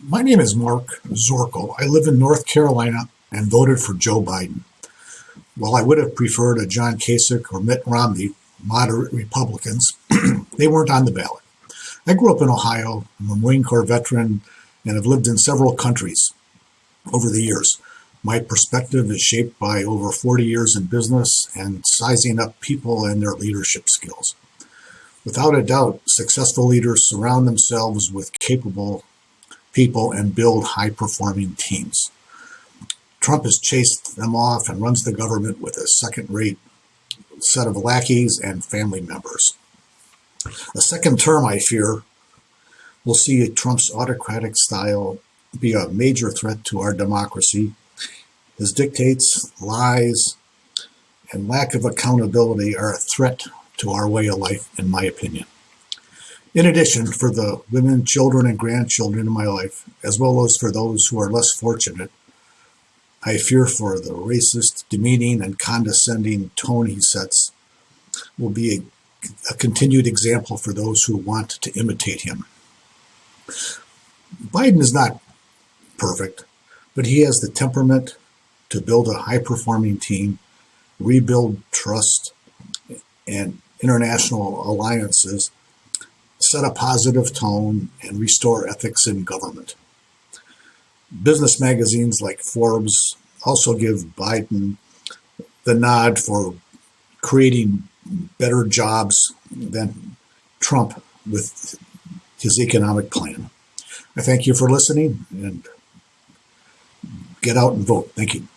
My name is Mark Zorkel. I live in North Carolina and voted for Joe Biden. While I would have preferred a John Kasich or Mitt Romney, moderate Republicans, they weren't on the ballot. I grew up in Ohio. I'm a Marine Corps veteran and have lived in several countries over the years. My perspective is shaped by over 40 years in business and sizing up people and their leadership skills. Without a doubt, successful leaders surround themselves with capable people and build high performing teams. Trump has chased them off and runs the government with a second rate set of lackeys and family members. A second term, I fear, will see Trump's autocratic style be a major threat to our democracy. His dictates, lies, and lack of accountability are a threat to our way of life, in my opinion. In addition, for the women, children, and grandchildren in my life, as well as for those who are less fortunate, I fear for the racist, demeaning, and condescending tone he sets will be a, a continued example for those who want to imitate him. Biden is not perfect, but he has the temperament to build a high performing team, rebuild trust and international alliances, set a positive tone, and restore ethics in government. Business magazines like Forbes also give Biden the nod for creating better jobs than Trump with his economic plan. I thank you for listening and get out and vote. Thank you.